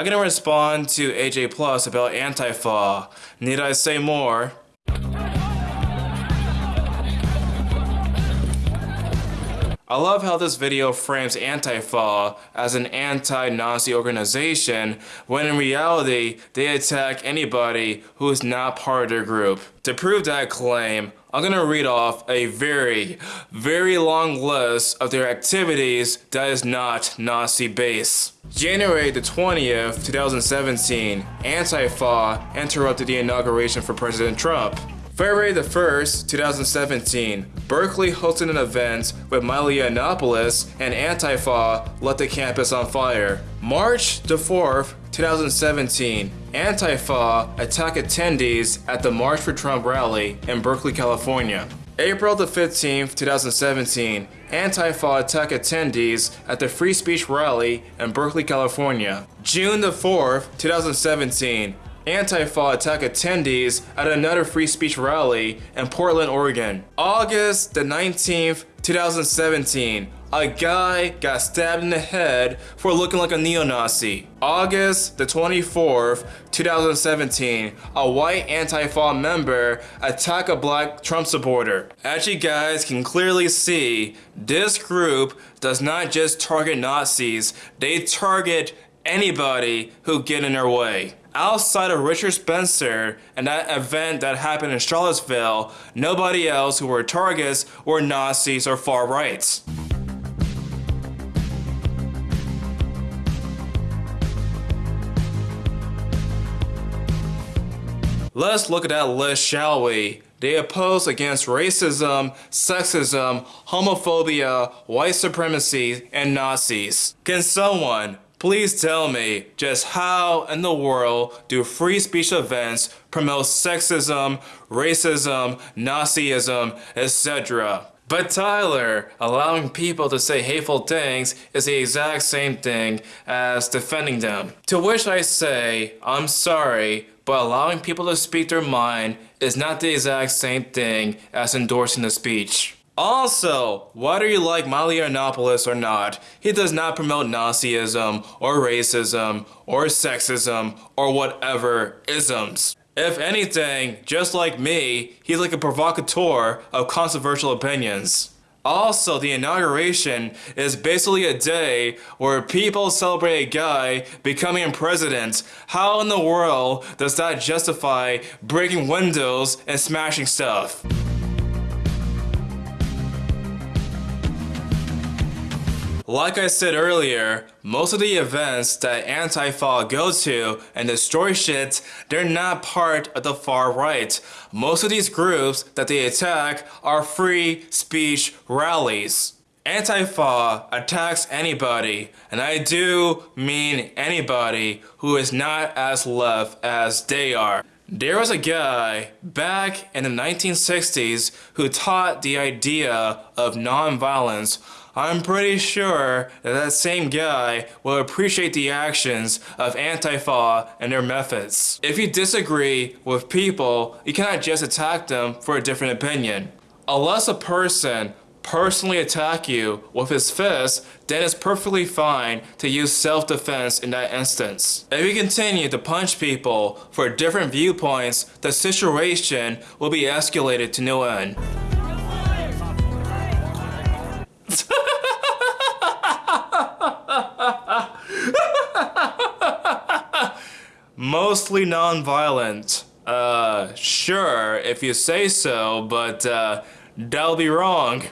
I'm gonna respond to AJ Plus about Antifa. Need I say more? I love how this video frames Antifa as an anti-Nazi organization when in reality they attack anybody who is not part of their group. To prove that claim, I'm gonna read off a very, very long list of their activities that is not Nazi base. January the 20th, 2017, Antifa interrupted the inauguration for President Trump. February the 1st, 2017, Berkeley hosted an event with Milo Yiannopoulos and Antifa lit the campus on fire. March the 4th, 2017, Antifa attacked attendees at the March for Trump rally in Berkeley, California. April the 15th, 2017, Antifa attacked attendees at the Free Speech rally in Berkeley, California. June the 4th, 2017, Antifa attack attendees at another free speech rally in Portland, Oregon. August the 19th, 2017, a guy got stabbed in the head for looking like a neo-Nazi. August the 24th, 2017, a white Antifa member attacked a black Trump supporter. As you guys can clearly see, this group does not just target Nazis, they target anybody who get in their way. Outside of Richard Spencer and that event that happened in Charlottesville, nobody else who were targets were Nazis or far rights. Let's look at that list, shall we? They oppose against racism, sexism, homophobia, white supremacy, and Nazis. Can someone Please tell me just how in the world do free speech events promote sexism, racism, Nazism, etc. But Tyler, allowing people to say hateful things is the exact same thing as defending them. To which I say, I'm sorry, but allowing people to speak their mind is not the exact same thing as endorsing the speech. Also, whether you like Milo Yiannopoulos or not, he does not promote Nazism or racism or sexism or whatever isms. If anything, just like me, he's like a provocateur of controversial opinions. Also, the inauguration is basically a day where people celebrate a guy becoming president. How in the world does that justify breaking windows and smashing stuff? Like I said earlier, most of the events that Antifa go to and destroy shit, they're not part of the far right. Most of these groups that they attack are free speech rallies. Antifa attacks anybody, and I do mean anybody who is not as left as they are. There was a guy back in the 1960s who taught the idea of nonviolence I'm pretty sure that that same guy will appreciate the actions of Antifa and their methods. If you disagree with people, you cannot just attack them for a different opinion. Unless a person personally attack you with his fist, then it's perfectly fine to use self-defense in that instance. If you continue to punch people for different viewpoints, the situation will be escalated to no end. Mostly non-violent. Uh, sure, if you say so, but uh, that'll be wrong.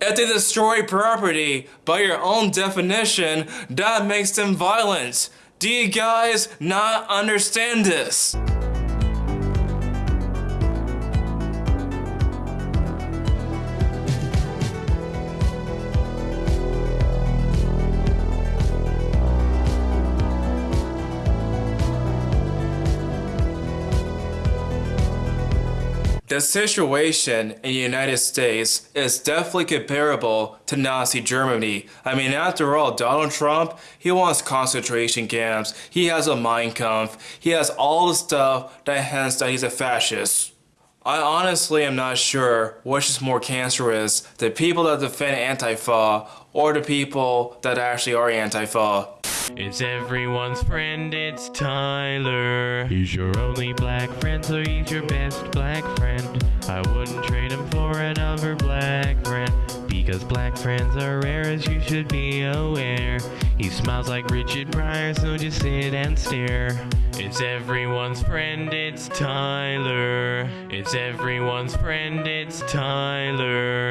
If they destroy property, by your own definition, that makes them violent. Do you guys not understand this? The situation in the United States is definitely comparable to Nazi Germany. I mean, after all, Donald Trump, he wants concentration camps, he has a Mein Kampf, he has all the stuff that hints that he's a fascist. I honestly am not sure which is more cancerous, the people that defend Antifa or the people that actually are Antifa. It's everyone's friend, it's Tyler. He's your only black friend, so he's your best black friend. I wouldn't trade him for another black friend. Because black friends are rare, as you should be aware. He smiles like Richard Pryor, so just sit and stare. It's everyone's friend, it's Tyler. It's everyone's friend, it's Tyler.